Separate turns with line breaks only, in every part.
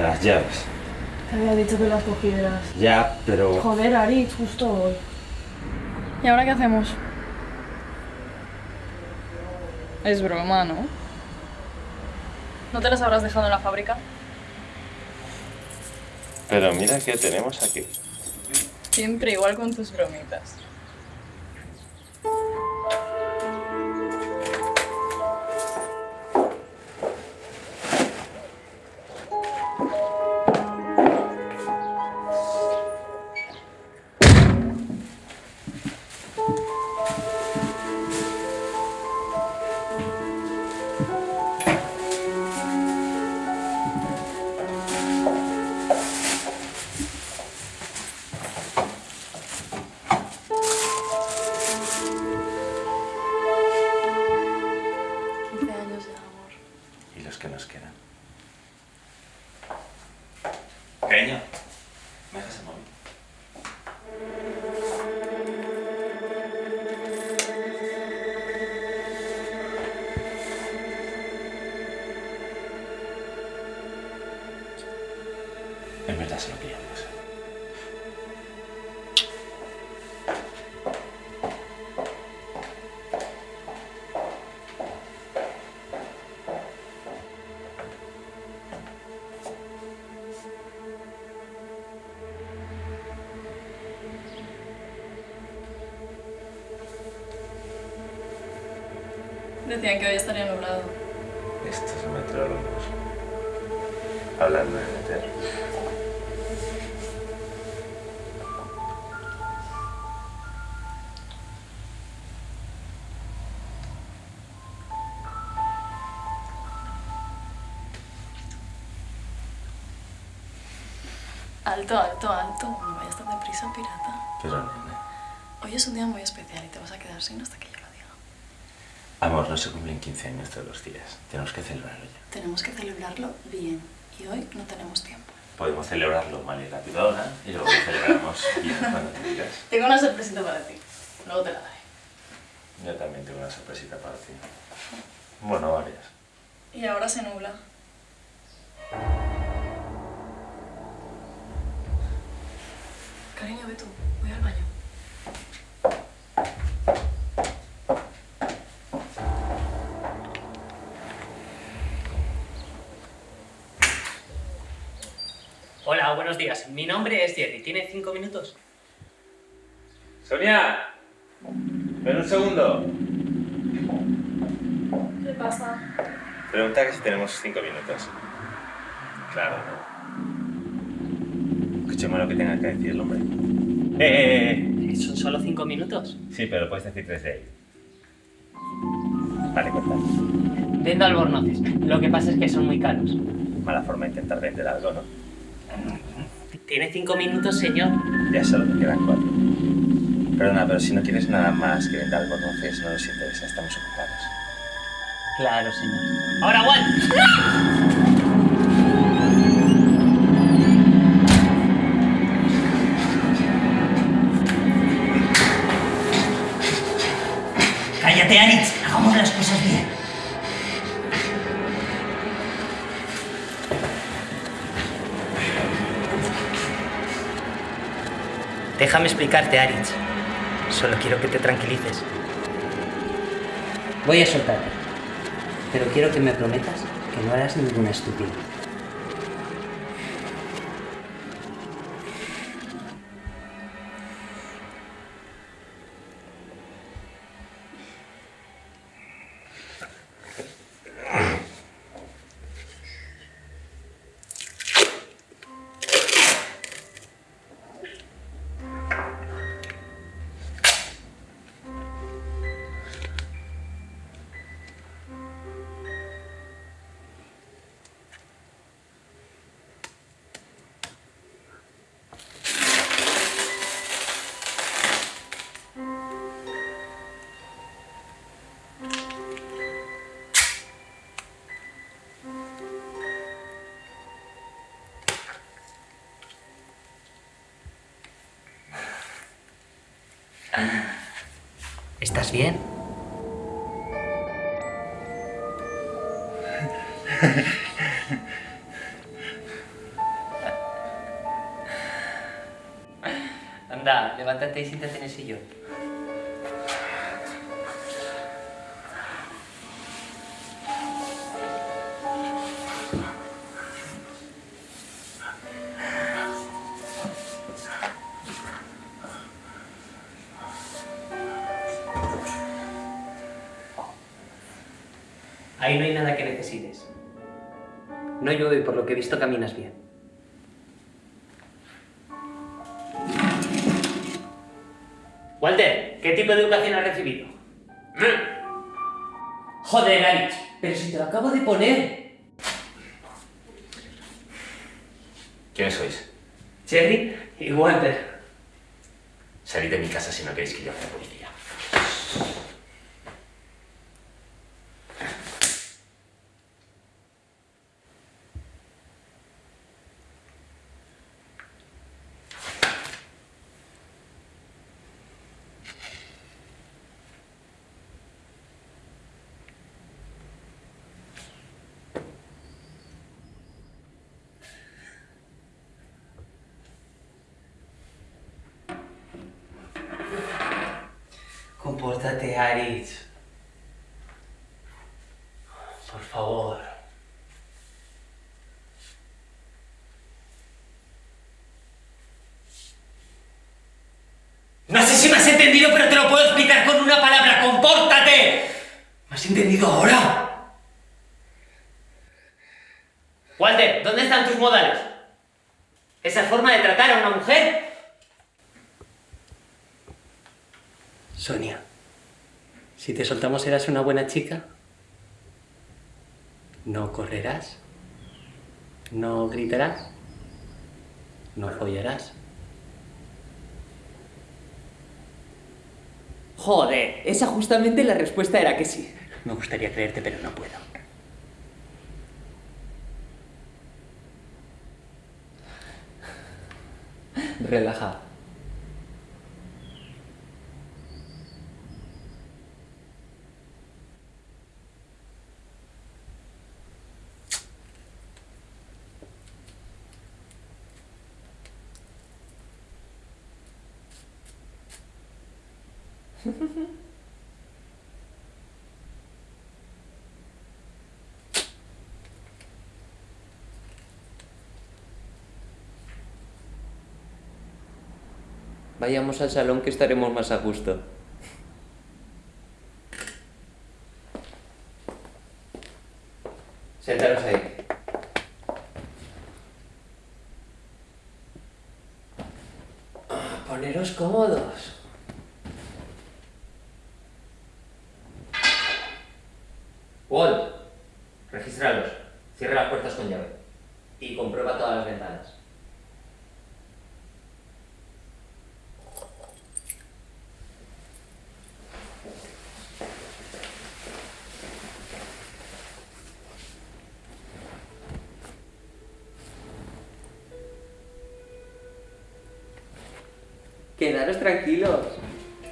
Las llaves.
Te había dicho que las cogieras.
Ya, pero...
Joder, Ari, justo hoy. ¿Y ahora qué hacemos? Es broma, ¿no? ¿No te las habrás dejado en la fábrica?
Pero mira qué tenemos aquí.
Siempre igual con tus bromitas. Decían que hoy estaría nublado.
Estos meteorólogos. Hablando de meter.
Alto, alto, alto. No vayas tan deprisa, pirata.
Pero, nene.
Hoy es un día muy especial y te vas a quedar sin hasta que yo lo diga.
Amor, no se cumplen 15 años todos los días. Tenemos que celebrarlo ya.
Tenemos que celebrarlo bien y hoy no tenemos tiempo.
Podemos celebrarlo mal y rápido ahora y luego lo celebramos bien cuando te digas.
Tengo una sorpresita para ti. Luego te la daré.
Yo también tengo una sorpresita para ti. Bueno, varias.
Y ahora se nubla. Cariño, ve tú. Voy al baño.
Buenos días. Mi nombre es Jerry. ¿Tiene cinco minutos?
¡Sonia! Ven un segundo.
¿Qué pasa?
Pregunta que si tenemos 5 minutos. Claro, ¿no? Escuchemos lo que tenga que decir el hombre. ¡Eh, eh, eh!
¿Son solo cinco minutos?
Sí, pero puedes decir tres de ahí. Vale, cuenta.
Vendo albornoces. Lo que pasa es que son muy caros.
Mala forma de intentar vender algo, ¿no?
¿Tiene cinco minutos, señor?
Ya solo me quedan cuatro. Perdona, pero si no quieres nada más que vender albornoces, no nos interesa, estamos ocupados.
Claro, señor. ¡Ahora, Juan! ¡Cállate, Aritz! Déjame explicarte, Aritz. Solo quiero que te tranquilices. Voy a soltarte. Pero quiero que me prometas que no harás ninguna estupidez. ¿Estás bien?
Anda, levántate y siéntate en el sillón. Visto caminas bien. Walter, ¿qué tipo de educación has recibido? Joder, Alex, pero si te lo acabo de poner.
¿Quiénes sois?
Cherry y Walter.
Salid de mi casa si no queréis que yo a la policía.
Compórtate, Aritz. Por favor. No sé si me has entendido, pero te lo puedo explicar con una palabra. ¡Compórtate! ¿Me has entendido ahora? Walter, ¿dónde están tus modales? ¿Esa forma de tratar a una mujer? Sonia, si te soltamos serás una buena chica. No correrás. No gritarás. No follarás.
Joder, esa justamente la respuesta era que sí.
Me gustaría creerte, pero no puedo.
Relaja. Vayamos al salón que estaremos más a gusto. Sentaros ahí. Ah, Poneros cómodos. Walt, regístralos. Cierra las puertas con llave. Y comprueba todas las ventanas. Quedaros tranquilos.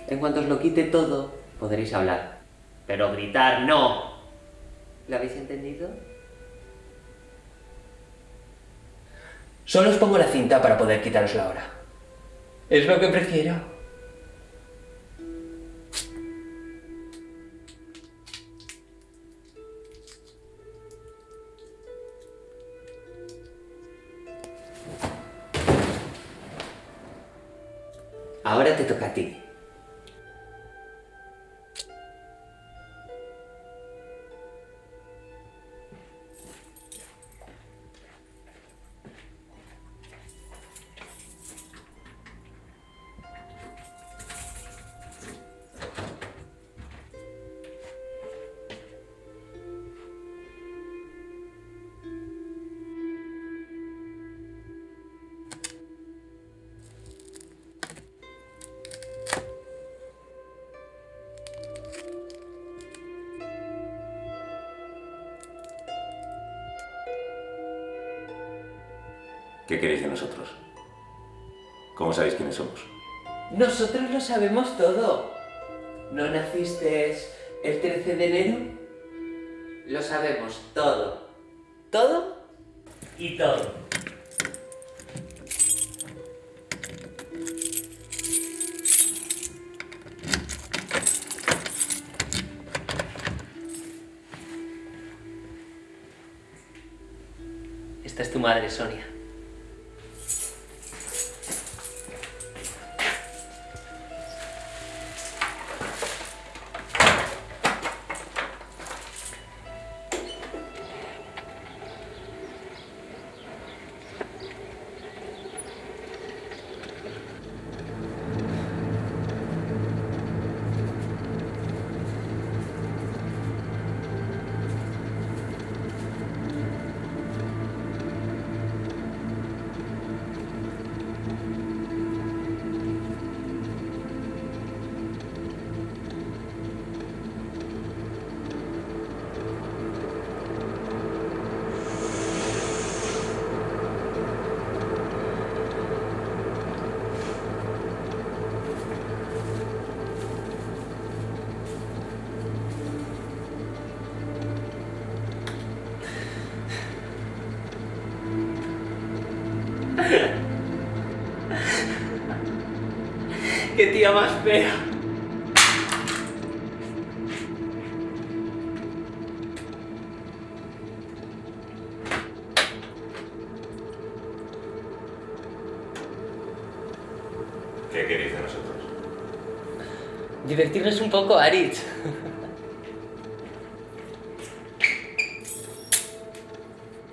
En cuanto os lo quite todo, podréis hablar. Pero gritar no. ¿Lo habéis entendido? Solo os pongo la cinta para poder quitaros ahora. Es lo que prefiero.
¿Qué queréis de nosotros? ¿Cómo sabéis quiénes somos?
Nosotros lo sabemos todo. ¿No naciste el 13 de enero? Lo sabemos todo. Todo y todo. Esta es tu madre, Sonia. Poco, Aritz.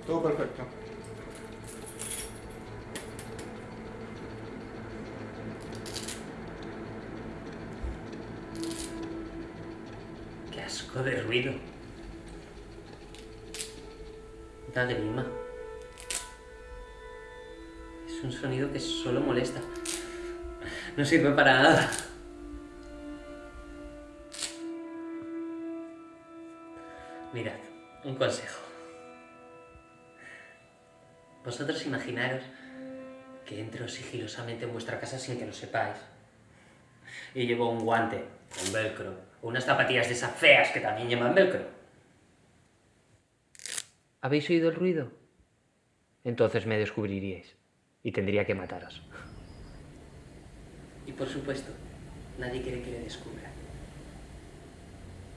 Todo perfecto.
Qué asco de ruido. Una grima. Es un sonido que solo molesta. No sirve para nada. Consejo. Vosotros imaginaros que entro sigilosamente en vuestra casa sin que lo sepáis. Y llevo un guante con velcro, o unas zapatillas de esas feas que también llevan velcro. ¿Habéis oído el ruido? Entonces me descubriríais y tendría que mataros. Y por supuesto, nadie quiere que le descubra.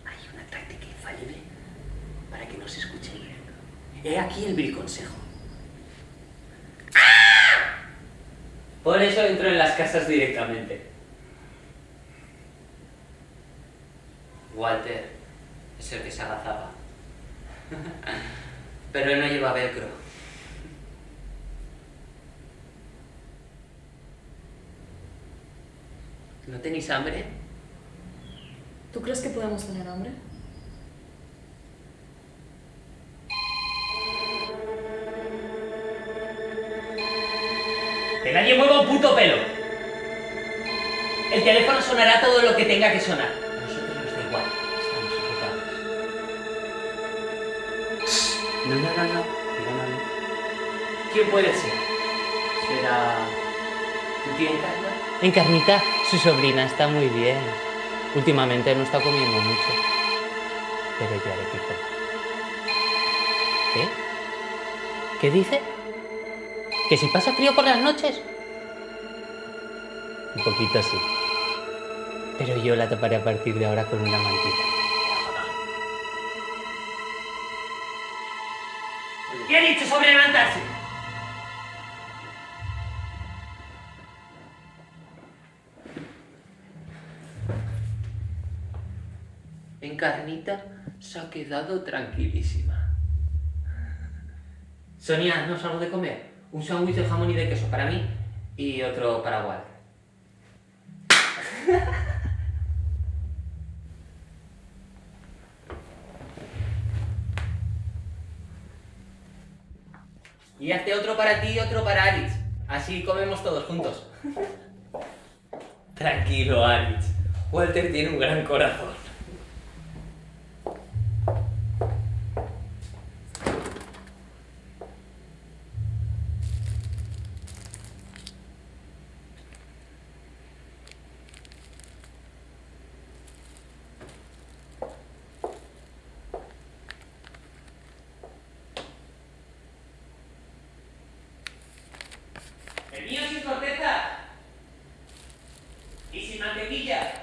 Hay una táctica infalible para que no se escuche el ruido. He aquí el vil consejo. Por eso entro en las casas directamente. Walter es el que se agazaba. Pero él no lleva velcro. ¿No tenéis hambre?
¿Tú crees que podemos tener hambre?
Que nadie mueva un puto pelo. El teléfono sonará todo lo que tenga que sonar. A nosotros nos da igual. Estamos ocupados. No, no, no, no. Diga no, no. ¿Quién puede ser? ¿Será tu tía Encarna?
Encarnita, su sobrina está muy bien. Últimamente no está comiendo mucho. Pero ya le pico. ¿Qué? ¿Qué dice? ¿Que si pasa frío por las noches? Un poquito sí. Pero yo la taparé a partir de ahora con una mantita.
¿Qué ha dicho sobre levantarse? Encarnita se ha quedado tranquilísima. Sonia, ¿no salgo de comer? Un sándwich de jamón y de queso para mí y otro para Walter. Y hazte otro para ti y otro para Alice. Así comemos todos juntos. Tranquilo, Alice. Walter tiene un gran corazón. El mío sin corteza. Y sin mantequilla.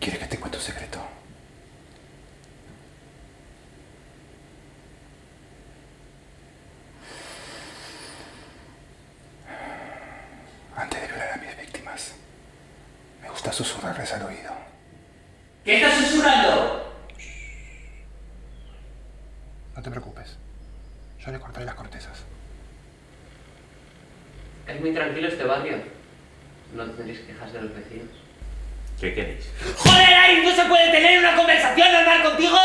¿Quieres que te cuente un secreto? Antes de violar a mis víctimas, me gusta susurrarles al oído.
¿Qué estás susurrando?
No te preocupes. Yo le cortaré las cortezas.
Es muy tranquilo este barrio. No tendréis quejas de los vecinos.
¿Qué queréis?
¡Joder, Ari! ¿No se puede tener una conversación normal contigo?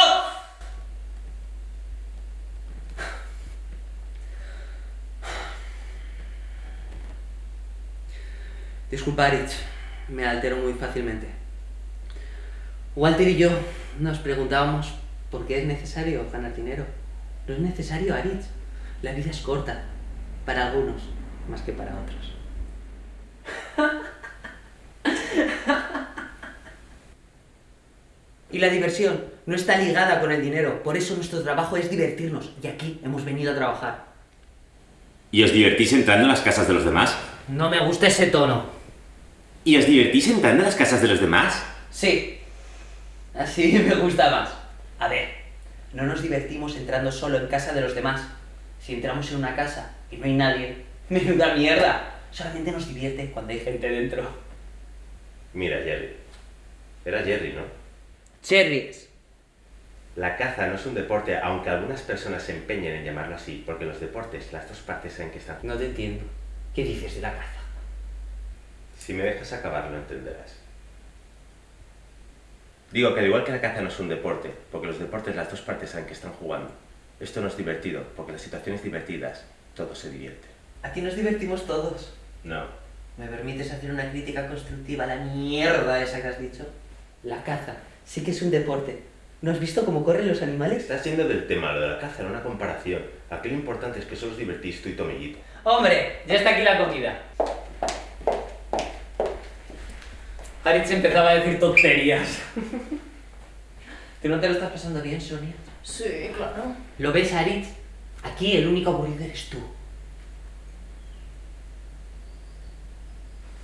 Disculpa, Aritz, me altero muy fácilmente. Walter y yo nos preguntábamos por qué es necesario ganar dinero. No es necesario, Aritz. La vida es corta, para algunos, más que para otros. Y la diversión no está ligada con el dinero, por eso nuestro trabajo es divertirnos, y aquí hemos venido a trabajar.
¿Y os divertís entrando en las casas de los demás?
No me gusta ese tono.
¿Y os divertís entrando en las casas de los demás?
Sí, así me gusta más. A ver, no nos divertimos entrando solo en casa de los demás. Si entramos en una casa y no hay nadie, menuda mierda. Solamente nos divierte cuando hay gente dentro.
Mira, Jerry. Era Jerry, ¿no?
Cherries.
La caza no es un deporte, aunque algunas personas se empeñen en llamarlo así, porque los deportes las dos partes en que están.
No te entiendo. ¿Qué dices de la caza?
Si me dejas acabar, lo entenderás. Digo que al igual que la caza no es un deporte, porque los deportes las dos partes saben que están jugando. Esto no es divertido, porque las situaciones divertidas, todo se divierte.
Aquí nos divertimos todos.
No.
¿Me permites hacer una crítica constructiva a la mierda esa que has dicho? La caza sí que es un deporte. ¿No has visto cómo corren los animales?
Estás yendo del tema, lo de la caza, era una comparación. Aquí lo importante es que solo os divertís tú y Tomellito.
¡Hombre! Ya está aquí la comida. Aritz empezaba a decir tonterías.
¿Tú no te lo estás pasando bien, Sonia?
Sí, claro.
¿Lo ves, Aritz? Aquí el único aburrido eres tú.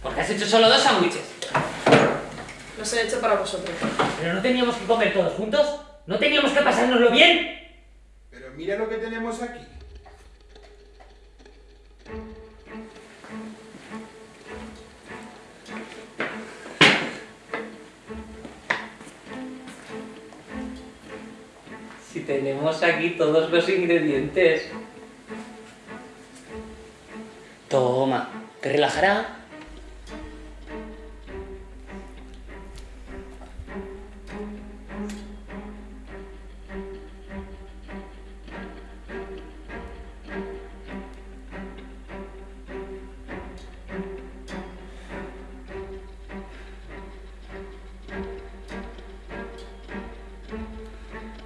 Porque has hecho solo dos sándwiches.
Los he hecho para vosotros.
Pero no teníamos que comer todos juntos. No teníamos que pasárnoslo bien.
Pero mira lo que tenemos aquí.
Tenemos aquí todos los ingredientes. Toma, ¿te relajará?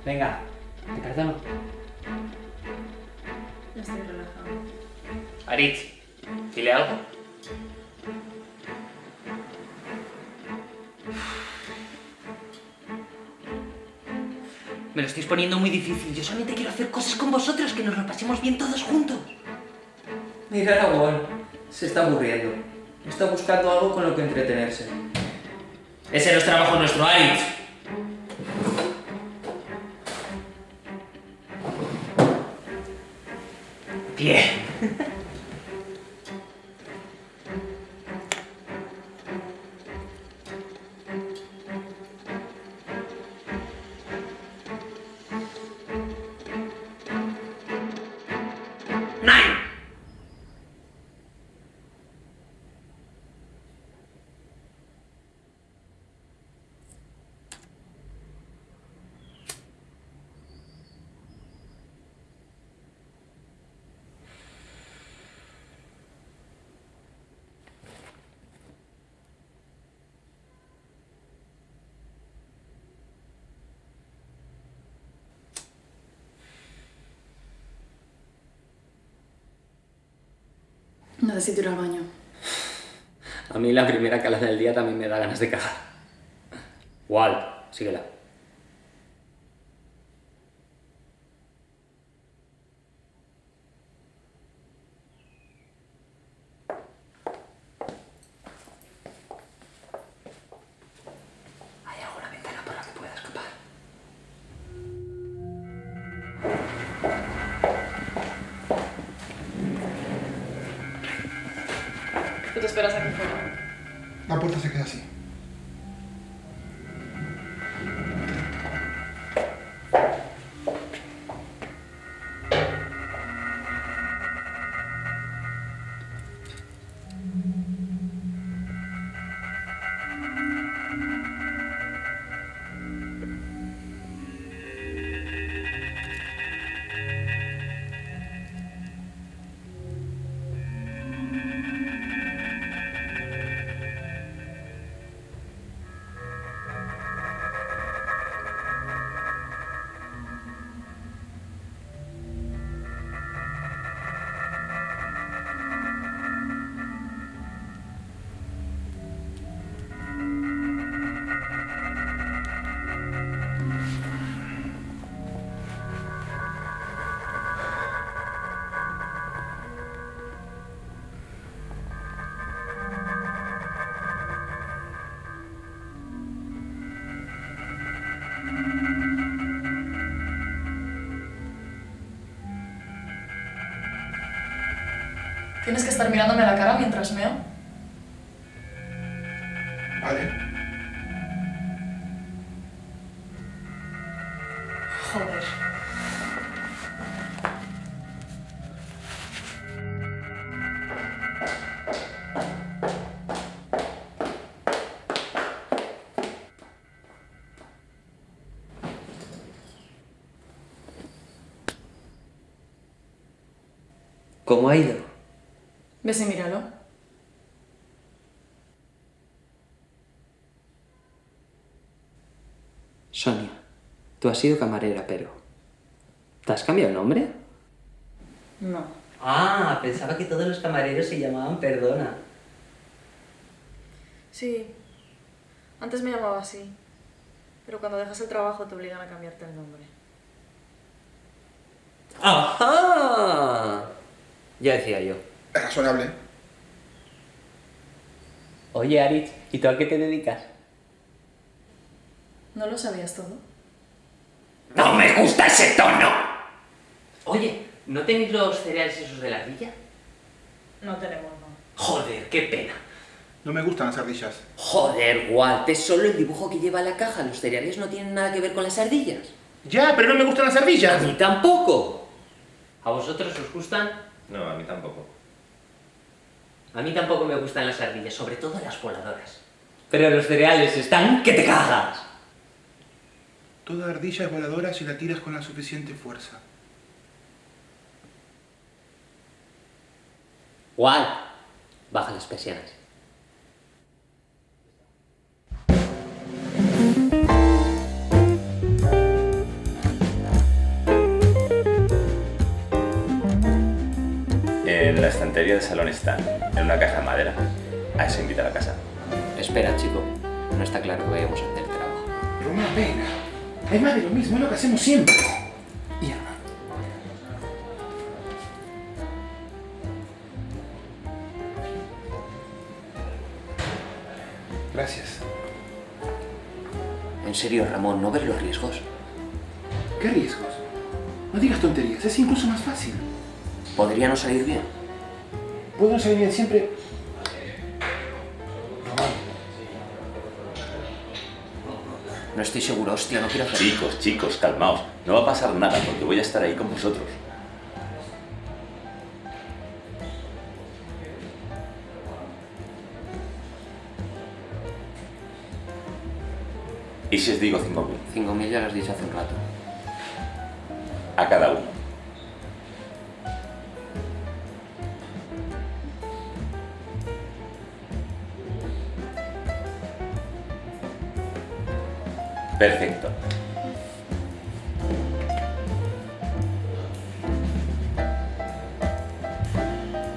Venga,
Ya estoy relajado.
Aritz, dile algo.
Me lo estáis poniendo muy difícil. Yo solamente quiero hacer cosas con vosotros, que nos lo pasemos bien todos juntos.
Mira a Aragón, se está aburriendo. Está buscando algo con lo que entretenerse.
Ese no es trabajo nuestro, Aritz.
Necesito ir al baño.
A mí la primera calada del día también me da ganas de cagar. Walt, síguela.
Estar mirándome a la cara mientras meo?
Vale.
Joder.
¿Cómo ha ido?
Ves y míralo.
Sonia, tú has sido camarera, pero... ¿Te has cambiado el nombre?
No.
Ah, pensaba que todos los camareros se llamaban Perdona.
Sí. Antes me llamaba así. Pero cuando dejas el trabajo te obligan a cambiarte el nombre.
¡Ajá! Ya decía yo.
Razonable.
Oye, Aritz, ¿y tú a qué te dedicas?
¿No lo sabías todo?
¡No me gusta ese tono!
Oye, ¿no tenéis los cereales esos de la ardilla?
No tenemos, no.
Joder, qué pena.
No me gustan las ardillas.
Joder, Walt, es solo el dibujo que lleva la caja. Los cereales no tienen nada que ver con las ardillas.
Ya, pero no me gustan las
A
ardillas.
mí tampoco. ¿A vosotros os gustan?
No, a mí tampoco.
A mí tampoco me gustan las ardillas, sobre todo las voladoras. Pero los cereales están que te cagas.
Toda ardilla es voladora si la tiras con la suficiente fuerza.
Walt, baja las persianas.
Del salón están, en una caja de madera. A eso invita a la casa.
Espera, chico. No está claro que vayamos a hacer el trabajo.
Pero una pena. Es más de lo mismo, es lo que hacemos siempre. Y Ana. Gracias.
En serio, Ramón, ¿no ves los riesgos?
¿Qué riesgos? No digas tonterías, es incluso más fácil.
Podría no salir bien.
Puedo salir bien siempre.
No estoy seguro, hostia, no quiero hacer...
Chicos, chicos, calmaos. No va a pasar nada porque voy a estar ahí con vosotros. ¿Y si os digo 5.000?
5.000 ya lo has dicho hace un rato.
A cada uno. Perfecto.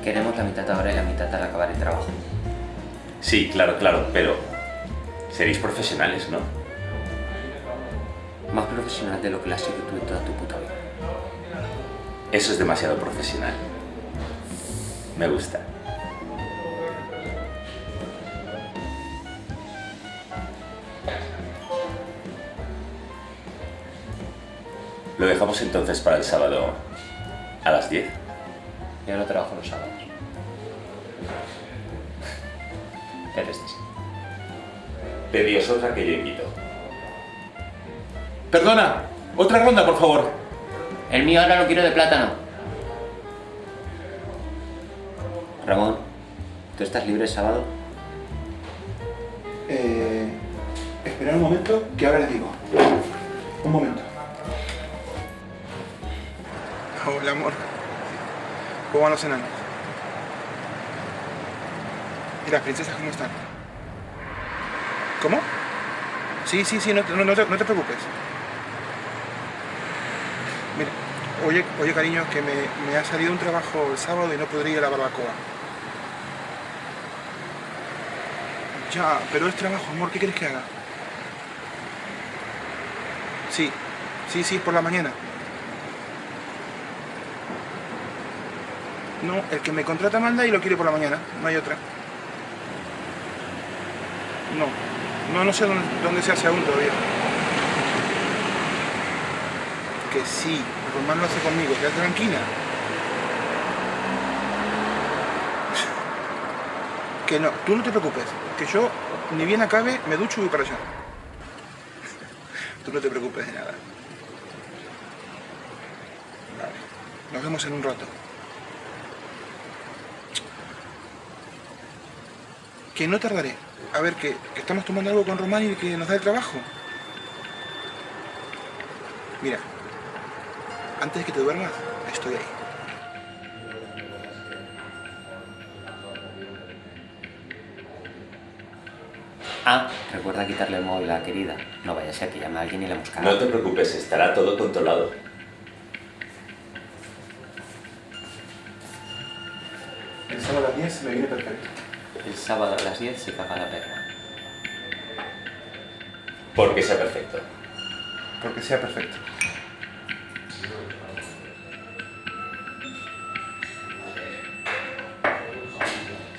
Queremos la mitad ahora y la mitad al acabar el trabajo.
Sí, claro, claro, pero seréis profesionales, ¿no?
Más profesional de lo que la has sido tú en toda tu puta vida.
Eso es demasiado profesional. Me gusta. Entonces para el sábado a las 10.
Yo no trabajo los sábados.
El este sí.
Pedíos otra que yo invito.
Perdona, otra ronda, por favor.
El mío ahora lo quiero de plátano. Ramón, ¿tú estás libre el sábado?
Eh, esperad un momento, que ahora les digo. Un momento. Hola, amor. ¿Cómo van los enanos? ¿Y las princesas cómo están? ¿Cómo? Sí, sí, sí, no, no, no te, no te preocupes. Mira, oye, oye cariño, que me, me ha salido un trabajo el sábado y no podría ir a la barbacoa. Ya, pero es trabajo, amor, ¿qué quieres que haga? Sí, sí, sí, por la mañana. No, el que me contrata manda y lo quiere por la mañana, no hay otra. No, no, no sé dónde, dónde se hace aún todavía. Que sí, Román lo hace conmigo, quédate tranquila. Que no, tú no te preocupes, que yo ni bien acabe, me ducho y voy para allá. Tú no te preocupes de nada. Vale, nos vemos en un rato. Que no tardaré. A ver, que, que estamos tomando algo con Román y que nos da el trabajo. Mira, antes de que te duermas, estoy ahí.
Ah, recuerda quitarle el móvil a la querida. No vaya a ser que llame a alguien y la buscara.
No te preocupes, estará todo controlado.
El sábado a las 10 me viene perfecto.
El sábado a las 10 se caga la perra.
Porque sea perfecto.
Porque sea perfecto.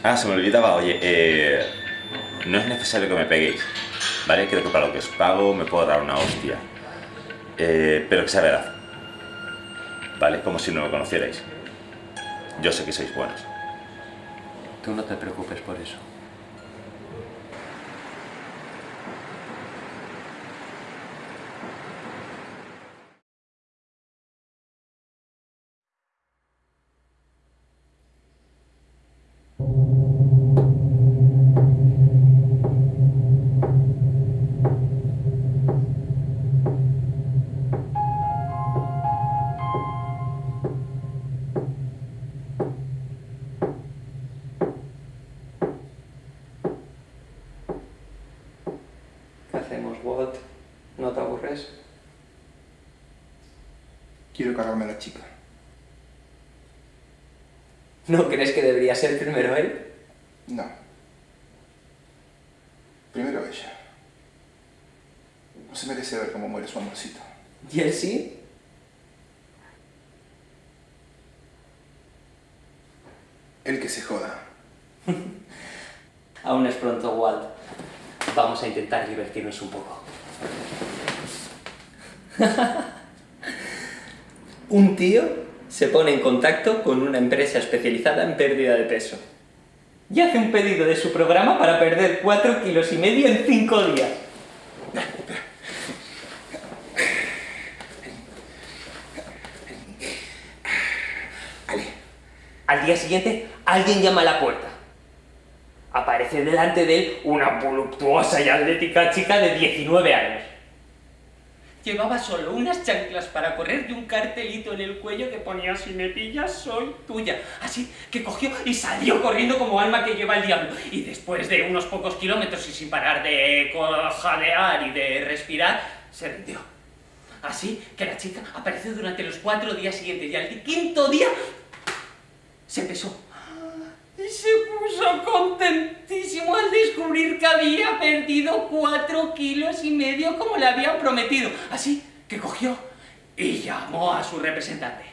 Ah, se me olvidaba, oye, eh, no es necesario que me peguéis, ¿vale? Creo que para lo que os pago me puedo dar una hostia. Eh, pero que sea verdad, ¿vale? Como si no me conocierais. Yo sé que sois buenos.
Tú no te preocupes por eso.
Chica.
¿No crees que debería ser primero él?
No. Primero ella. No se merece ver cómo muere su amorcito.
¿Y él sí?
El que se joda.
Aún es pronto, Walt. Vamos a intentar divertirnos un poco. tío se pone en contacto con una empresa especializada en pérdida de peso. Y hace un pedido de su programa para perder 4 kilos y medio en 5 días. Al día siguiente, alguien llama a la puerta. Aparece delante de él una voluptuosa y atlética chica de 19 años. Llevaba solo unas chanclas para correr y un cartelito en el cuello que ponía si me soy tuya. Así que cogió y salió corriendo como alma que lleva el diablo. Y después de unos pocos kilómetros y sin parar de jadear y de respirar, se rindió. Así que la chica apareció durante los cuatro días siguientes y al quinto día se pesó. Se puso contentísimo al descubrir que había perdido cuatro kilos y medio como le habían prometido. Así que cogió y llamó a su representante.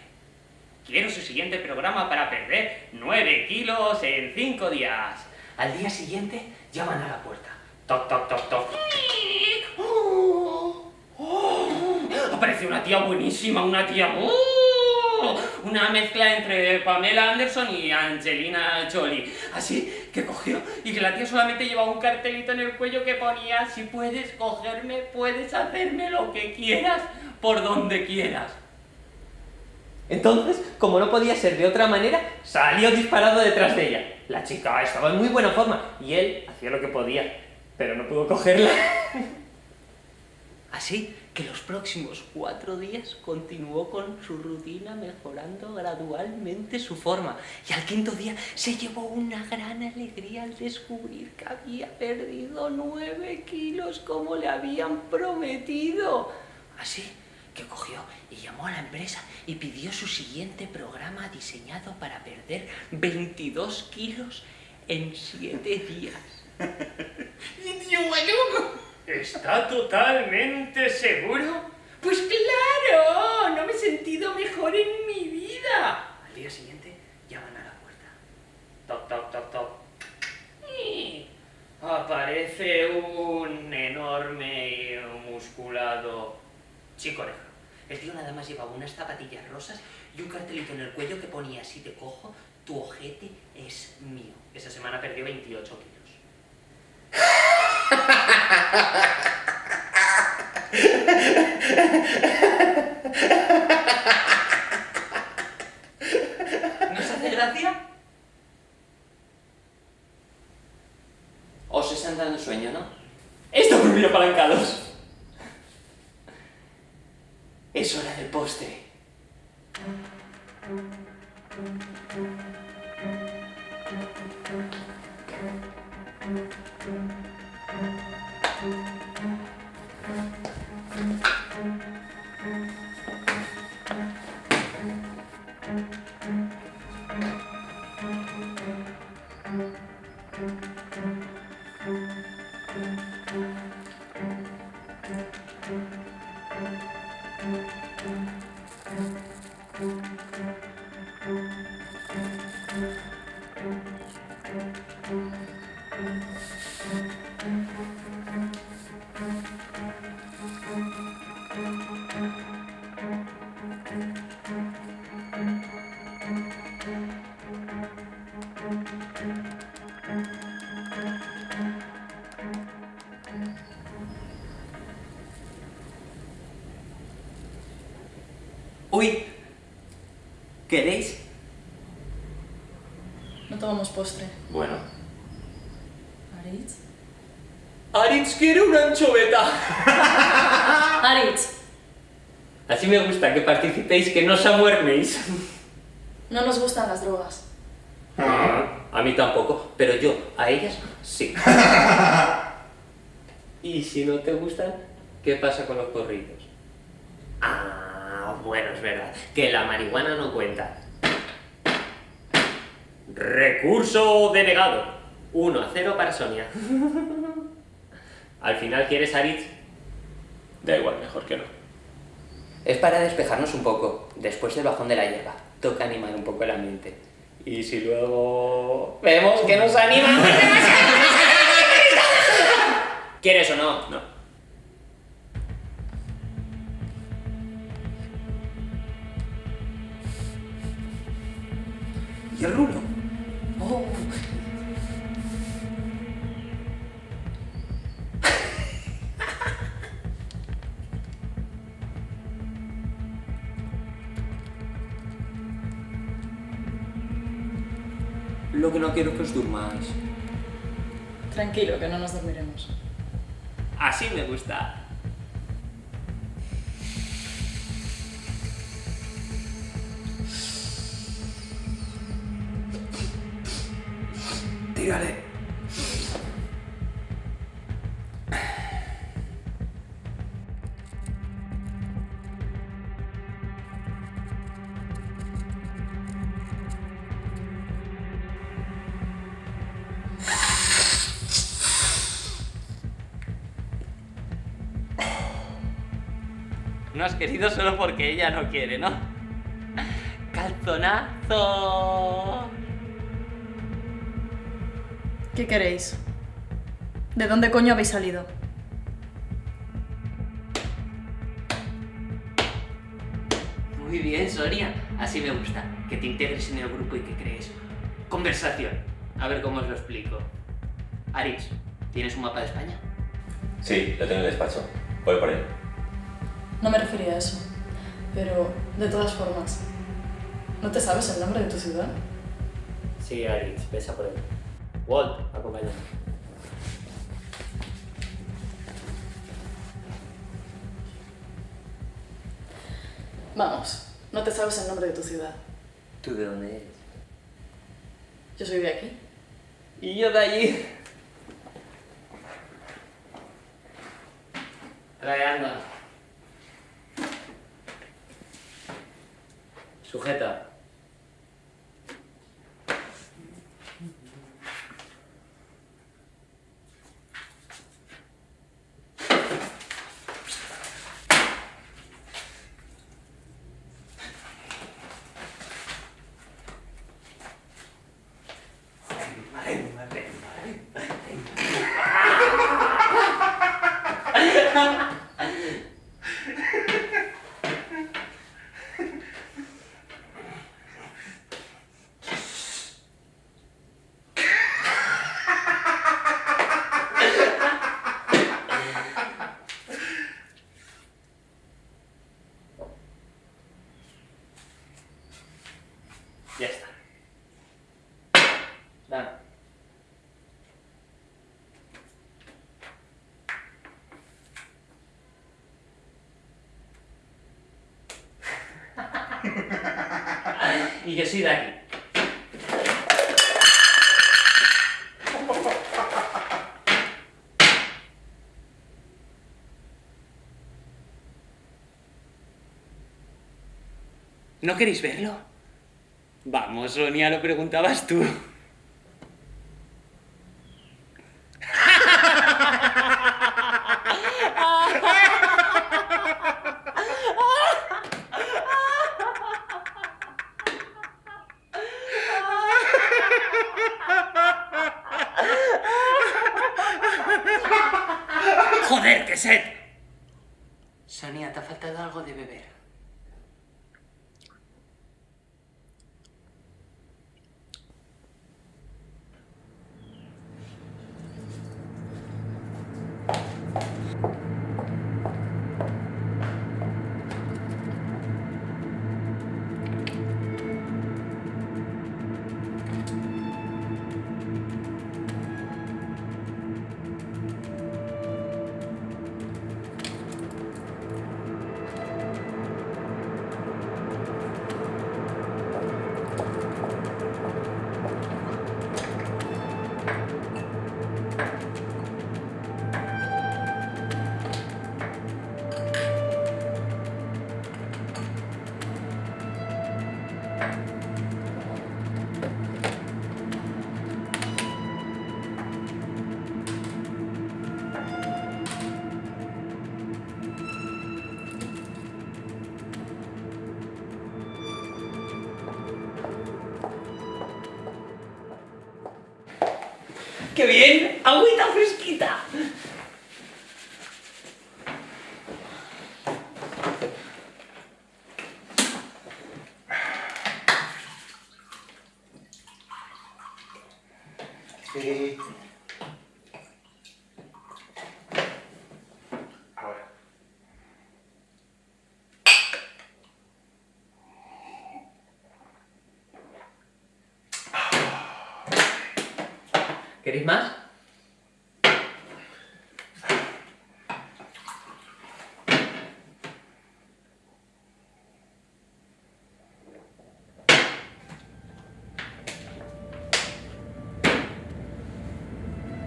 Quiero su siguiente programa para perder nueve kilos en cinco días. Al día siguiente llaman a la puerta. Toc, toc, toc, toc. ¡Oh! ¡Oh! Aparece una tía buenísima, una tía... ¡Oh! Una mezcla entre Pamela Anderson y Angelina Jolie. Así que cogió y que la tía solamente llevaba un cartelito en el cuello que ponía si puedes cogerme, puedes hacerme lo que quieras, por donde quieras. Entonces, como no podía ser de otra manera, salió disparado detrás de ella. La chica estaba en muy buena forma y él hacía lo que podía, pero no pudo cogerla. Así que los próximos cuatro días continuó con su rutina mejorando gradualmente su forma y al quinto día se llevó una gran alegría al descubrir que había perdido nueve kilos como le habían prometido. Así que cogió y llamó a la empresa y pidió su siguiente programa diseñado para perder 22 kilos en siete días. ¿Está totalmente seguro? Pues claro, no me he sentido mejor en mi vida. Al día siguiente llaman a la puerta. Toc, toc, toc, toc. Y aparece un enorme y musculado chico negro. El tío nada más llevaba unas zapatillas rosas y un cartelito en el cuello que ponía si te cojo, tu ojete es mío. Esa semana perdió 28 kilos. ¿No os hace gracia?
Os están dando sueño, ¿no?
Esto por apalancados. Es hora del postre. Uy, Gusta que participéis, que no os amuerméis.
no nos gustan las drogas.
A mí tampoco, pero yo, a ellas, sí. y si no te gustan, ¿qué pasa con los corridos? Ah, bueno, es verdad, que la marihuana no cuenta. Recurso denegado. 1 a 0 para Sonia. Al final, ¿quieres Aritz?
Da igual, mejor que no.
Es para despejarnos un poco, después del bajón de la hierba. Toca animar un poco la mente.
Y si luego vemos que nos anima. ¿Quieres o no?
No.
Que no
nos dormiremos.
Así me gusta. No has querido solo porque ella no quiere, ¿no? ¡Calzonazo!
¿Qué queréis? ¿De dónde coño habéis salido?
Muy bien, Sonia. Así me gusta. Que te integres en el grupo y que crees conversación. A ver cómo os lo explico. Aritz, ¿tienes un mapa de España?
Sí, lo tengo en el despacho. Voy por él.
No me refería a eso. Pero, de todas formas, ¿no te sabes el nombre de tu ciudad?
Sí, Aritz, pesa por él. Walt, acompáñame.
Vamos, no te sabes el nombre de tu ciudad.
¿Tú de dónde eres?
Yo soy de aquí.
Y yo de allí. Trae, anda. Sujeta. Ya está. Dame. Y yo soy de aquí. ¿No queréis verlo? Vamos, Sonia, lo preguntabas tú. ¿Queréis más?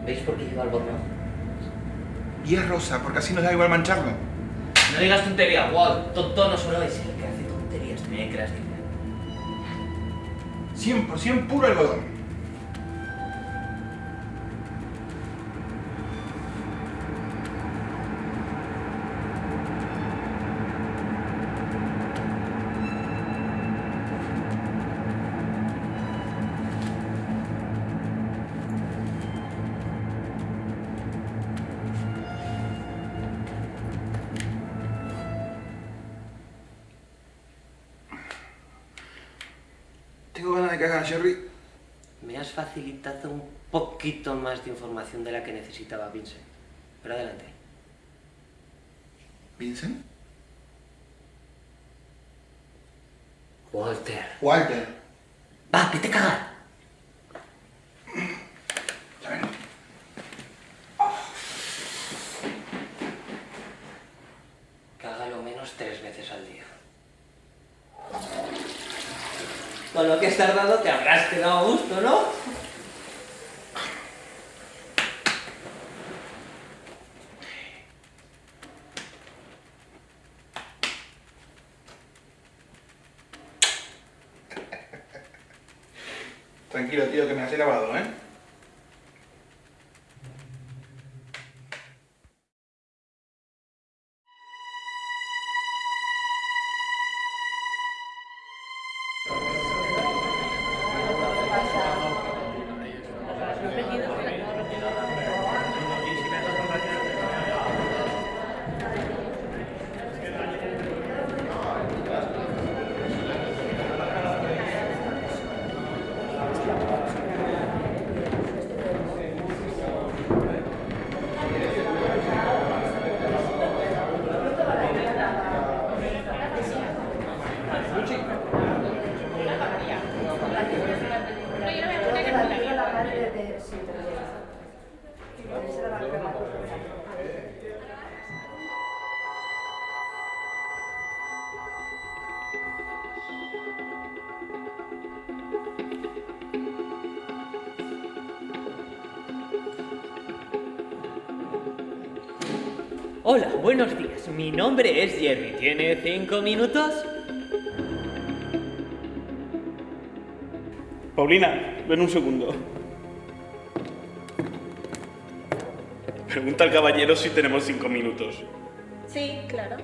¿Veis por qué lleva el botón?
Y es rosa, porque así nos da igual mancharlo.
No digas tontería, Walt. Tonto no solo es el que hace tonterías, también hay creatividad.
100% puro algodón. Sherry.
Me
has facilitado un poquito más de información de la que necesitaba Vincent. Pero adelante.
¿Vincent?
Walter.
Walter.
Va, que te cagas. lo que has tardado te habrás quedado a gusto, ¿no?
Hola, buenos días. Mi nombre es Jerry. ¿Tiene cinco minutos?
Paulina, ven un segundo. Pregunta al caballero si tenemos cinco minutos.
Sí, claro.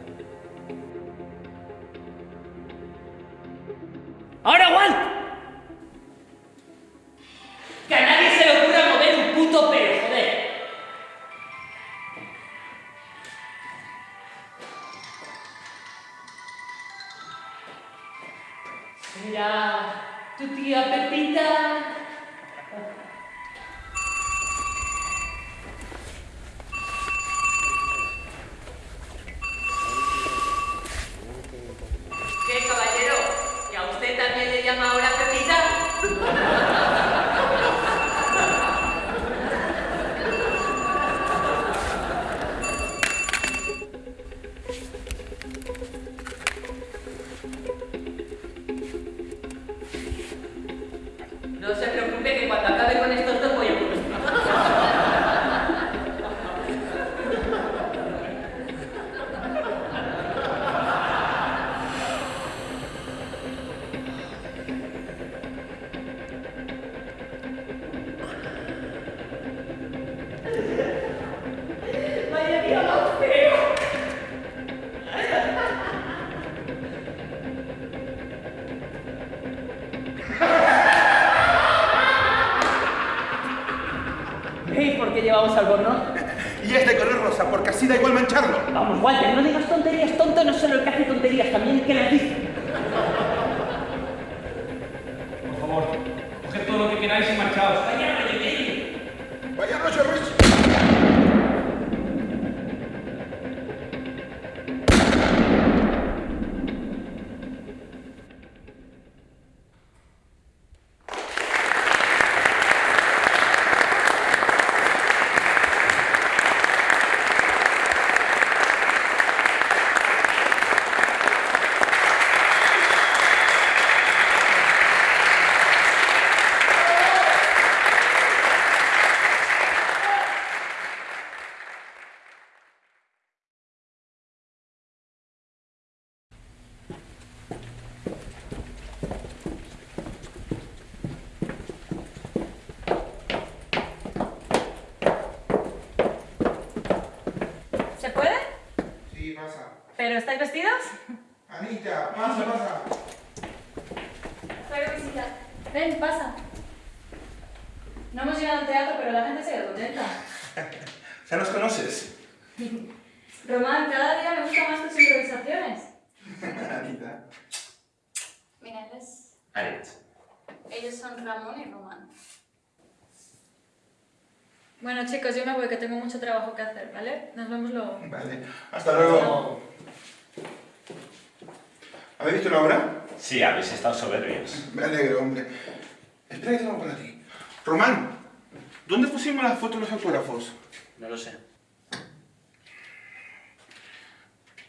De
los autógrafos?
No lo sé.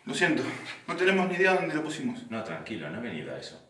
Lo siento, no tenemos ni idea dónde lo pusimos.
No, tranquilo, no he venido a eso.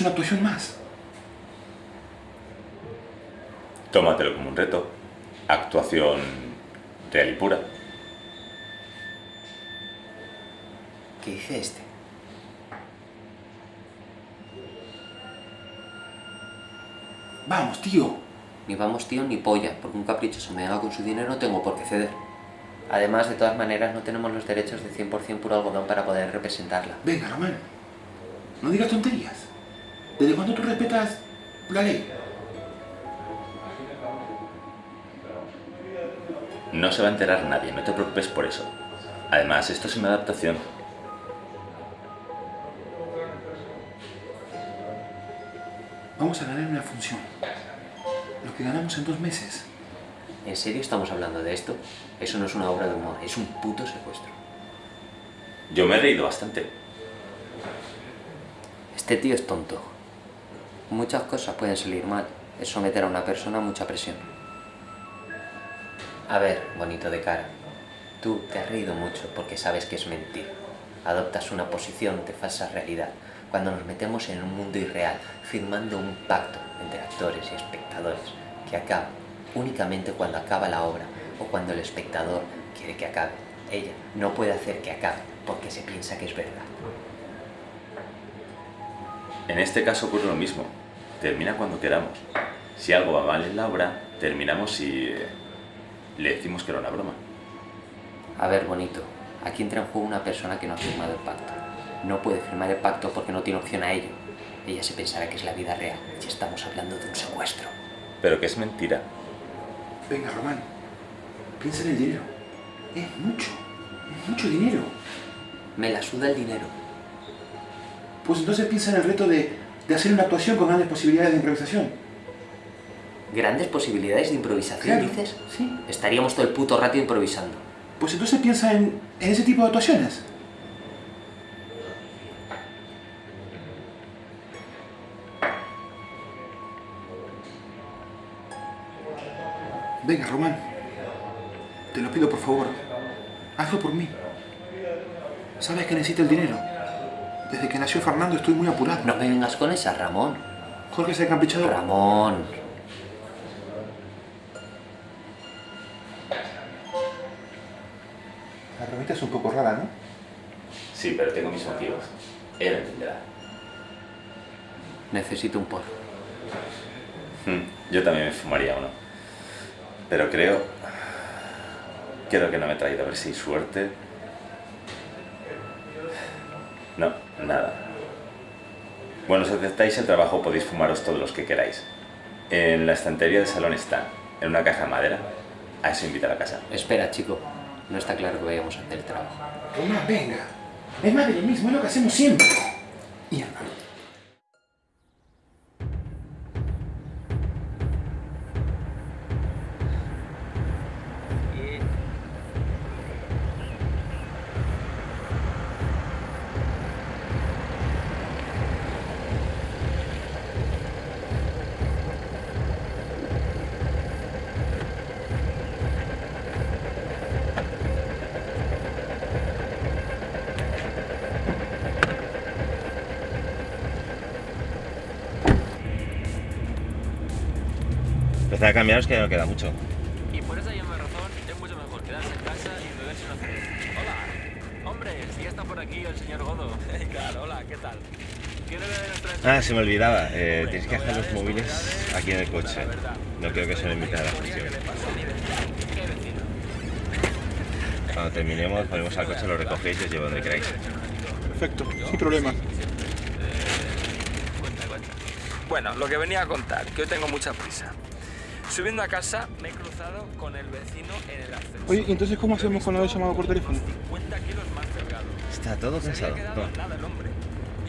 Es una actuación más.
Tómatelo como un reto. Actuación real y pura.
¿Qué dice este?
Vamos, tío.
Ni vamos tío ni polla, porque un caprichoso me haga con su dinero no tengo por qué ceder. Además, de todas maneras, no tenemos los derechos de 100% puro algodón para poder representarla.
Venga, Román. No digas tonterías. ¿Desde cuándo tú respetas la ley?
No se va a enterar nadie, no te preocupes por eso. Además, esto es una adaptación.
Vamos a ganar una función. Lo que ganamos en dos meses.
¿En serio estamos hablando de esto? Eso no es una obra de humor, es un puto secuestro.
Yo me he reído bastante.
Este tío es tonto. Muchas cosas pueden salir mal. Es someter a una persona a mucha presión. A ver, bonito de cara. Tú te has reído mucho porque sabes que es mentira. Adoptas una posición de falsa realidad cuando nos metemos en un mundo irreal, firmando un pacto entre actores y espectadores que acaba únicamente cuando acaba la obra o cuando el espectador quiere que acabe. Ella no puede hacer que acabe porque se piensa que es verdad.
En este caso ocurre lo mismo. Termina cuando queramos. Si algo va mal en la obra, terminamos y eh, le decimos que era una broma.
A ver, bonito, aquí entra en juego una persona que no ha firmado el pacto. No puede firmar el pacto porque no tiene opción a ello. Ella se pensará que es la vida real y estamos hablando de un secuestro.
Pero que es mentira.
Venga, Román. Piensa en el dinero. Es mucho. Es mucho dinero.
Me la suda el dinero.
Pues entonces piensa en el reto de, de hacer una actuación con grandes posibilidades de improvisación.
¿Grandes posibilidades de improvisación,
Claro,
dices?
sí.
Estaríamos todo el puto rato improvisando.
Pues entonces piensa en, en ese tipo de actuaciones. Venga, Román. Te lo pido por favor. Hazlo por mí. Sabes que necesito el dinero. Desde que nació Fernando estoy muy apurado.
No me vengas con esa, Ramón.
Jorge se ha caprichado.
Ramón.
La bromita es un poco rara, ¿no?
Sí, pero tengo mis motivos. Él entenderá.
Necesito un porro.
Hmm, Yo también me fumaría uno. Pero creo... Creo que no me he traído a ver si hay suerte. No, nada. Bueno, si aceptáis el trabajo podéis fumaros todos los que queráis. En la estantería del salón están, en una caja de madera. A eso invita a la casa.
Espera, chico. No está claro que vayamos a hacer el trabajo.
Román, venga. Es más de lo mismo, es lo que hacemos siempre. Mierda.
Empezar a cambiaros que ya no queda mucho.
Y por esa misma razón es mucho mejor quedarse en casa y beberse una cerveza. Hola, hombre, si ya está por aquí el señor Godo. claro, hola, ¿qué tal? ¿Quiere beber nuestra
Ah, se me olvidaba. Eh, tienes que dejar los móviles aquí en el coche. No creo que se lo invite a la fusión.
¿Qué vecino?
Cuando terminemos, ponemos al coche, lo recogéis y os llevo donde queráis.
Perfecto, sin problema.
Cuenta, cuenta. Bueno, lo que venía a contar, que hoy tengo mucha prisa. Subiendo a casa me he cruzado con el vecino en el ascensor.
Oye, ¿y entonces cómo hacemos con la llamado por teléfono?
50 kilos más delgado.
Está todo
Se
pensado.
había quedado
Toma.
nada el hombre.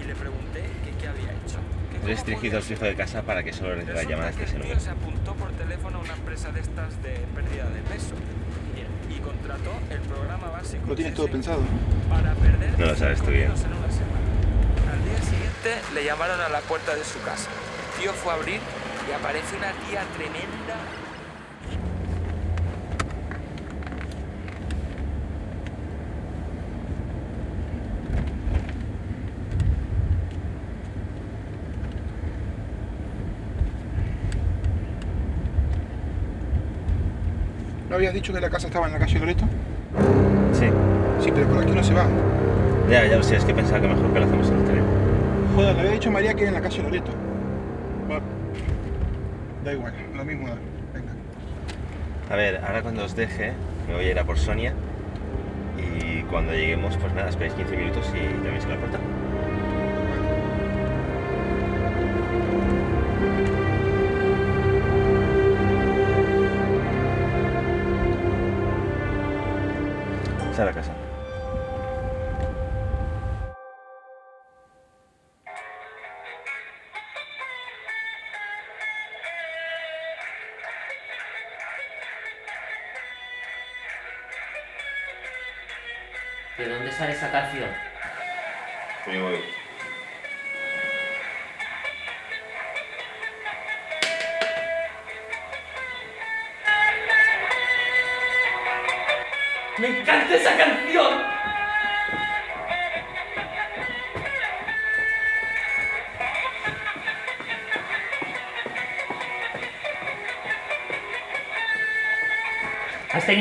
Y le pregunté que qué había hecho. Que
Restringido el fijo de casa para que solo reciba llamadas de ese número.
se apuntó por teléfono a una empresa de estas de pérdida de peso. Y, y contrató el programa básico
Lo tienes todo pensado.
para perder
No lo sabes tú
5
bien.
Al día siguiente le llamaron a la puerta de su casa. El tío fue a abrir y aparece una tía tremenda.
¿No habías dicho que la casa estaba en la calle Loreto?
Sí.
Sí, pero por aquí no se va.
Ya, ya lo sé, es que pensaba que mejor que lo hacemos en el tren.
Joder, le había dicho a María que era en la calle Loreto. Da igual, lo mismo da. Venga.
A ver, ahora cuando os deje, me voy a ir a por Sonia. Y cuando lleguemos, pues nada, esperéis 15 minutos y llaméis a la puerta. A casa.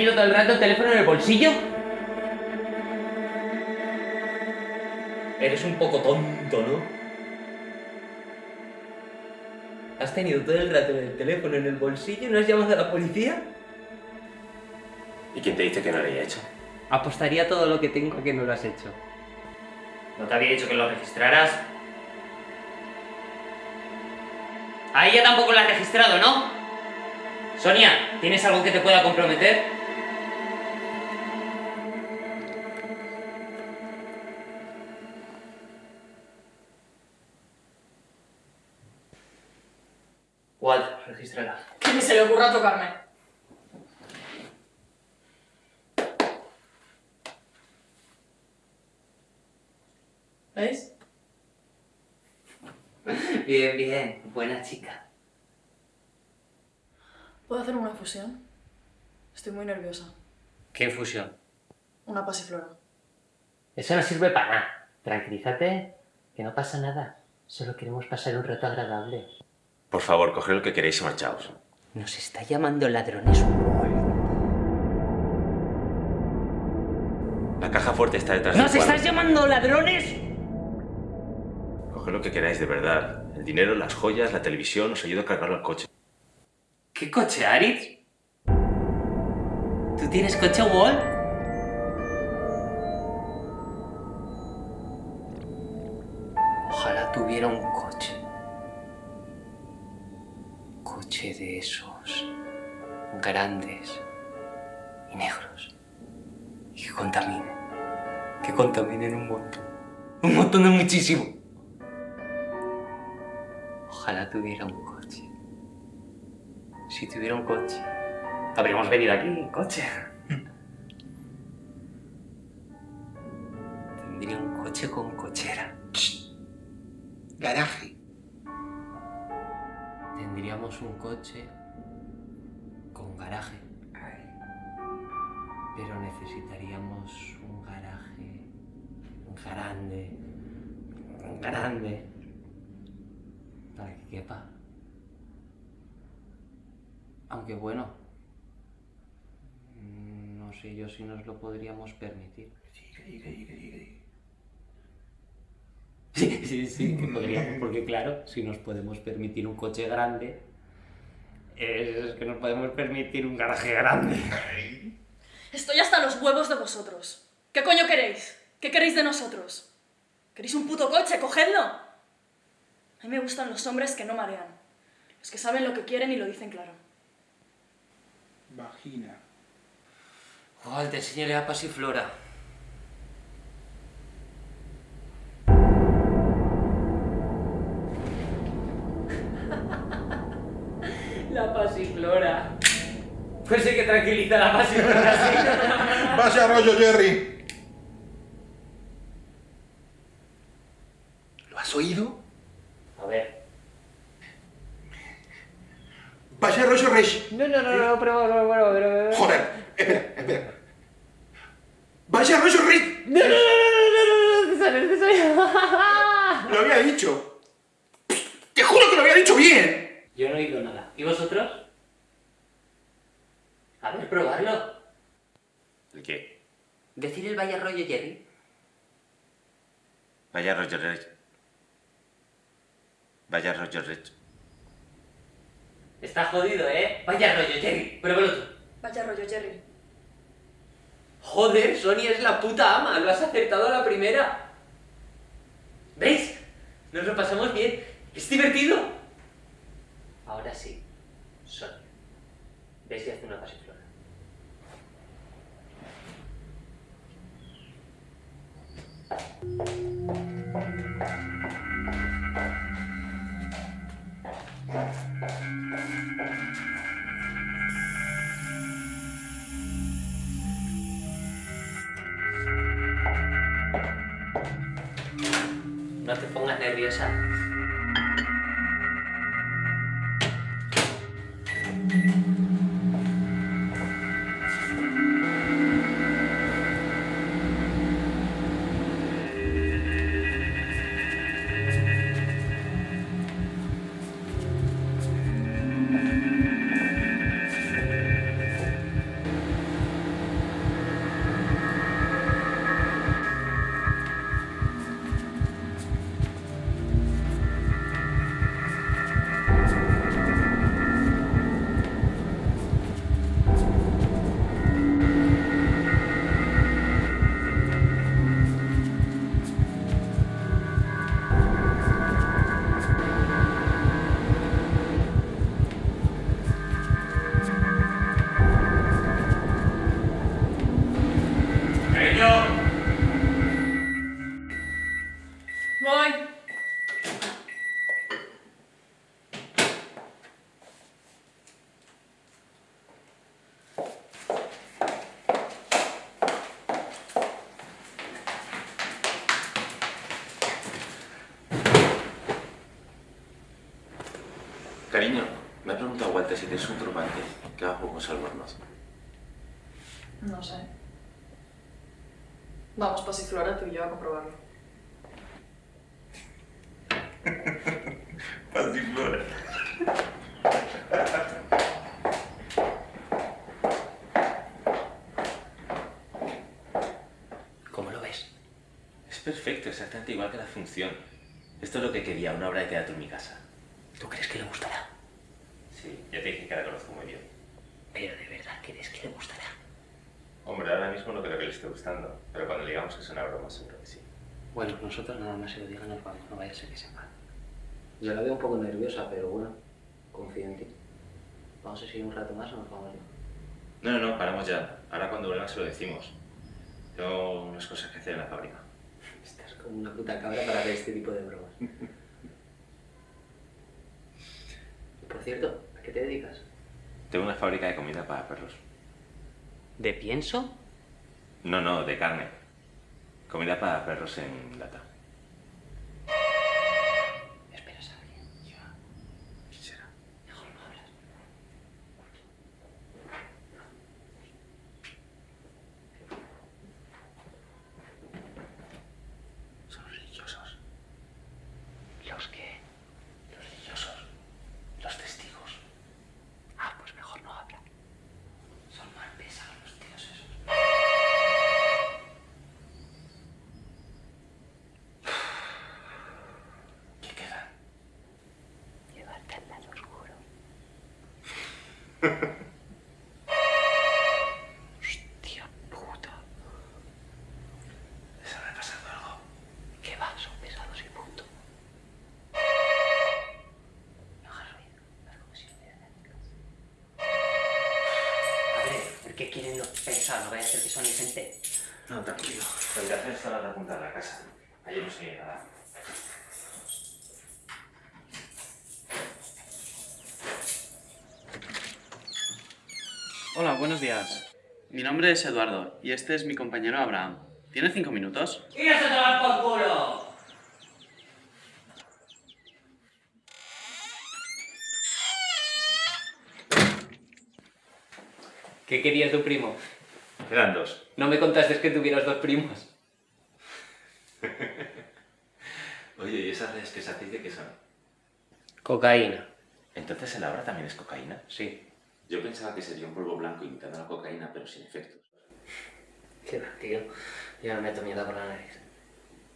Tenido todo el rato el teléfono en el bolsillo? Eres un poco tonto, ¿no? ¿Has tenido todo el rato el teléfono en el bolsillo y no has llamado a la policía?
¿Y quién te dice que no lo haya hecho?
Apostaría todo lo que tengo a que no lo has hecho. ¿No te había dicho que lo registraras? A ella tampoco la has registrado, ¿no? Sonia, ¿tienes algo que te pueda comprometer?
Ocurra tocarme. ¿Veis?
Bien, bien. Buena chica.
¿Puedo hacer una fusión? Estoy muy nerviosa.
¿Qué fusión?
Una pasiflora.
Eso no sirve para nada. Tranquilízate, que no pasa nada. Solo queremos pasar un rato agradable.
Por favor, coged lo que queréis y marchaos.
Nos está llamando ladrones Wall.
La caja fuerte está detrás del
¡Nos
cuadro.
estás llamando ladrones!
Coged lo que queráis de verdad. El dinero, las joyas, la televisión, os ayudo a cargarlo al coche.
¿Qué coche, Aritz? ¿Tú tienes coche, Wall? Ojalá tuviera un coche. Coche de esos grandes y negros. Y que contaminen. Que contaminen un montón. Un montón de muchísimo. Ojalá tuviera un coche. Si tuviera un coche, habríamos venido aquí en coche. Tendría un coche con cochera.
Garaje.
Tendríamos un coche con garaje. Pero necesitaríamos un garaje grande, grande, para que quepa Aunque bueno, no sé yo si nos lo podríamos permitir. Sí, sí, sí, que podríamos, porque claro, si nos podemos permitir un coche grande, es que nos podemos permitir un garaje grande.
Estoy hasta los huevos de vosotros. ¿Qué coño queréis? ¿Qué queréis de nosotros? ¿Queréis un puto coche? ¡Cogedlo! A mí me gustan los hombres que no marean. Los que saben lo que quieren y lo dicen claro.
Vagina.
Oh, te enseñaré a Pasiflora. Pasiflora. Pues sí que tranquiliza la pasiflora, sí.
Vaya rollo, Jerry.
Pasiflora
tú y yo a comprobarlo.
Pasiflora.
¿Cómo lo ves?
Es perfecto, exactamente igual que la función. Esto es lo que quería, una obra de teatro en mi casa.
¿Tú crees que le gustará?
Sí, ya te dije que la conozco muy bien.
Pero de verdad crees que le gustará.
Hombre, ahora mismo no creo que le esté gustando, pero cuando le digamos que es una broma seguro que sí.
Bueno, nosotros nada más se lo digan nos vamos, no vaya a ser que sepa. Yo la veo un poco nerviosa, pero bueno, confío en ti. Vamos a seguir un rato más o nos vamos ya.
No, no, no, paramos ya. Ahora cuando vuelvan se lo decimos. Tengo unas cosas que hacer en la fábrica.
Estás como una puta cabra para hacer este tipo de bromas. Por cierto, ¿a qué te dedicas?
Tengo una fábrica de comida para perros.
¿De pienso?
No, no, de carne. Comida para perros en lata.
¿Esperas a alguien?
¿Quién será?
Mejor no hablas.
Son religiosos.
¿Los qué?
Los religiosos. Los testigos.
Ah, pues mejor no sea, no vaya a ser que son gente.
No, tranquilo. La habitación está a la otra punta de la casa. Ayer no se nada.
Hola, buenos días. Mi nombre es Eduardo y este es mi compañero Abraham. ¿Tiene cinco minutos?
¡Iros a tomar por culo! ¿Qué quería tu primo?
Eran dos.
No me contaste que tuvieras dos primos.
Oye, ¿y esas redes que se qué son?
Cocaína.
¿Entonces el abra también es cocaína?
Sí.
Yo pensaba que sería un polvo blanco imitando la cocaína, pero sin efectos.
Qué va, tío. Yo no meto mierda por la nariz.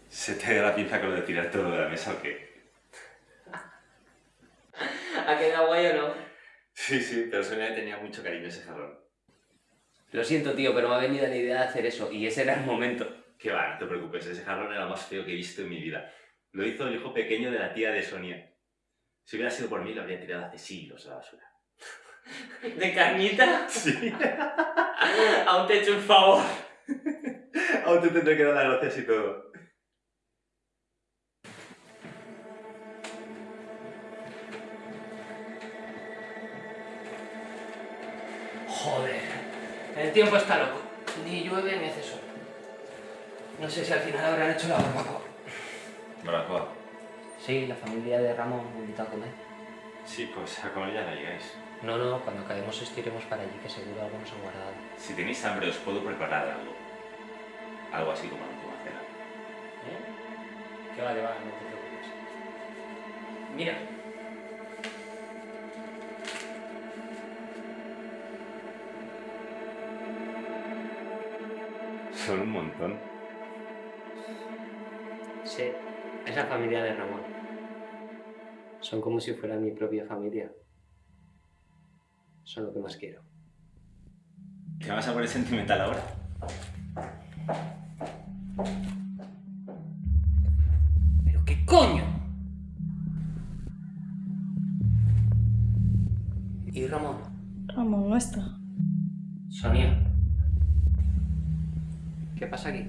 ¿Se te da la pinza con lo de tirar todo de la mesa o qué?
¿Ha quedado guay o no?
Sí, sí, pero Sonia tenía mucho cariño ese jarrón.
Lo siento, tío, pero me ha venido la idea de hacer eso y ese era el momento.
Que va, no te preocupes, ese jarrón era lo más feo que he visto en mi vida. Lo hizo el hijo pequeño de la tía de Sonia. Si hubiera sido por mí, lo habría tirado hace siglos a la basura.
¿De carnita?
Sí.
Aún te he hecho un favor.
Aún te tendré que dar las gracias y todo.
Joder. El tiempo está loco. Ni llueve ni hace sol. No sé si al final habrán hecho la barbacoa.
Barbacoa.
Sí, la familia de Ramón me invitó a comer.
Sí, pues a comer ya no llegáis.
No, no, cuando acabemos estiremos para allí, que seguro algo nos han guardado.
Si tenéis hambre, os puedo preparar algo. Algo así como última cena.
¿Eh? Que vale, vale, no te preocupes. Mira.
Son un montón.
Sí, es la familia de Ramón. Son como si fuera mi propia familia. Son lo que más quiero.
¿Te vas a poner sentimental ahora?
¿Pero qué coño? ¿Y Ramón?
Ramón no está.
Sonia. ¿Qué pasa aquí?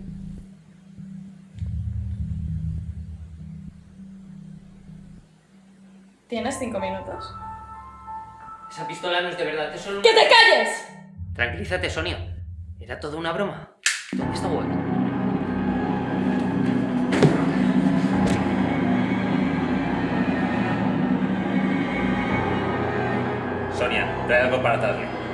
¿Tienes cinco minutos?
Esa pistola no es de verdad, es solo.
¡Que te calles!
Tranquilízate, Sonia. Era toda una broma. ¿Dónde está Walt?
Sonia, trae algo para darle.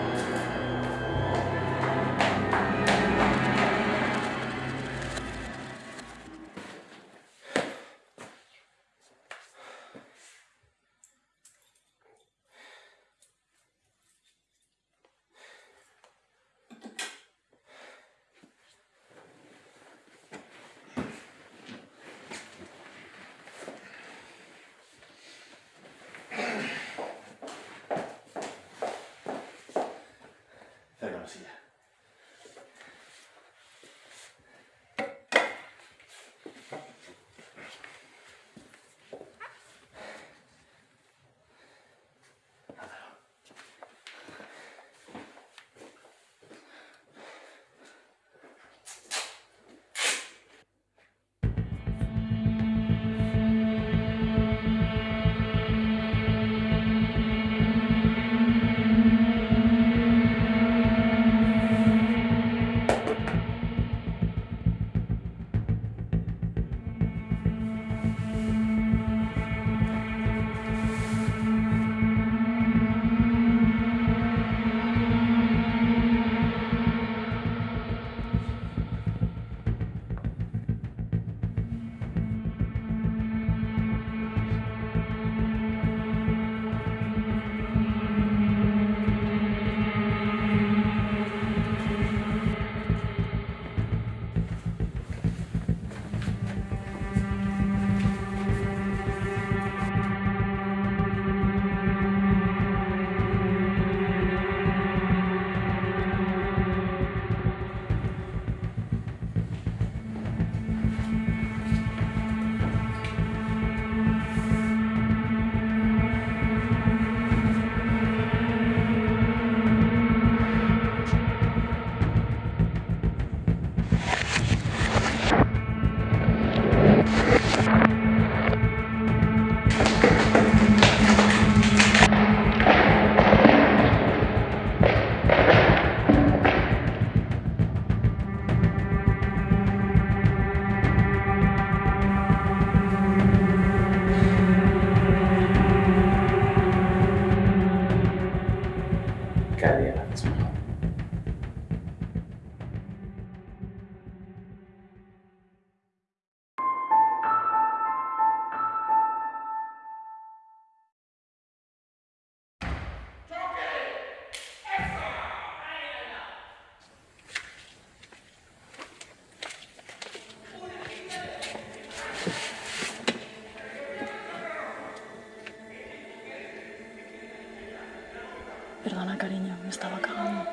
Perdona, cariño, me estaba cagando.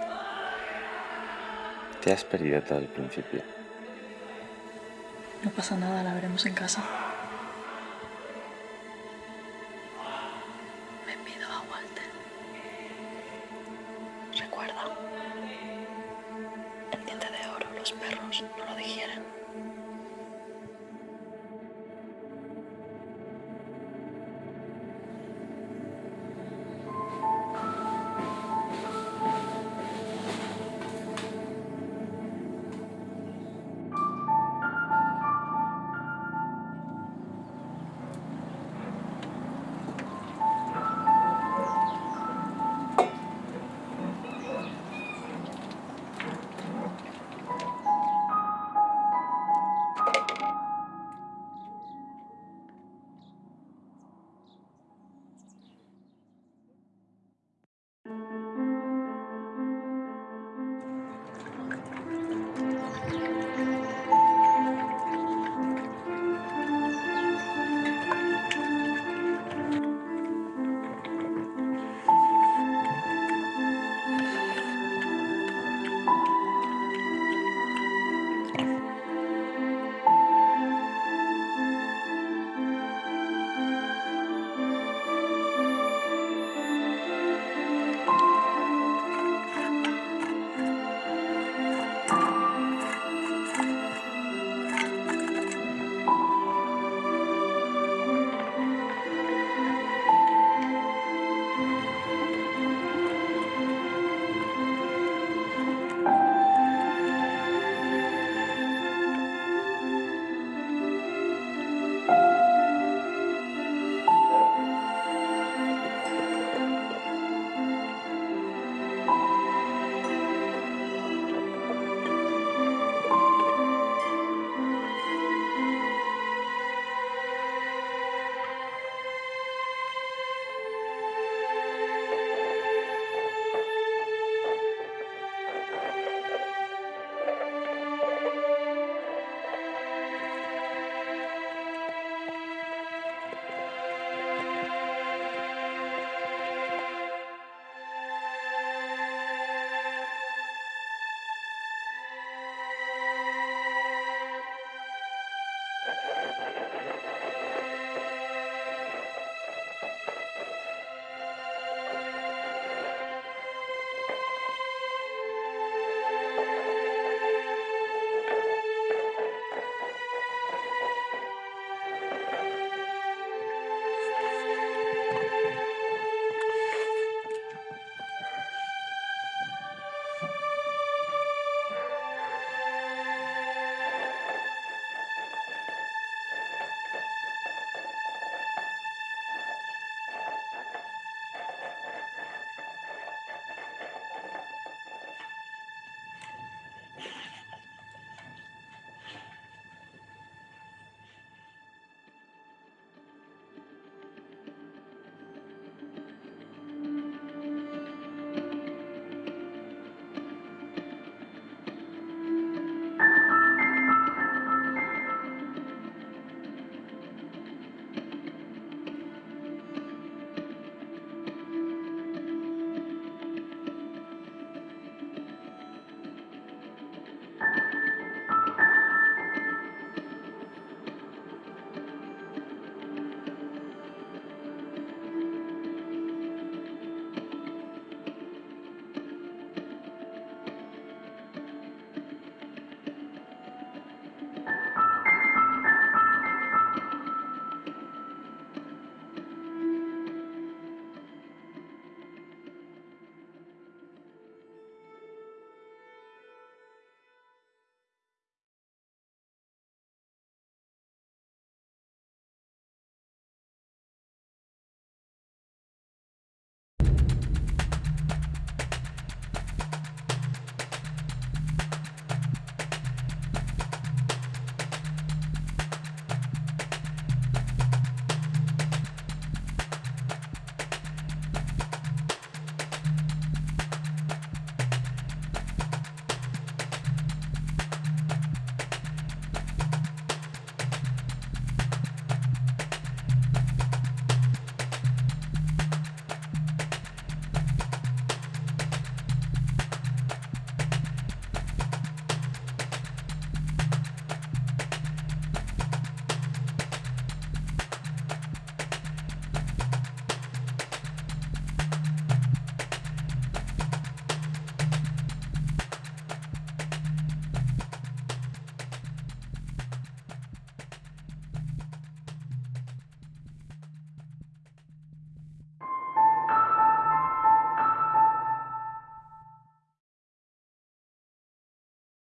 Te has perdido todo el principio.
No pasa nada, la veremos en casa.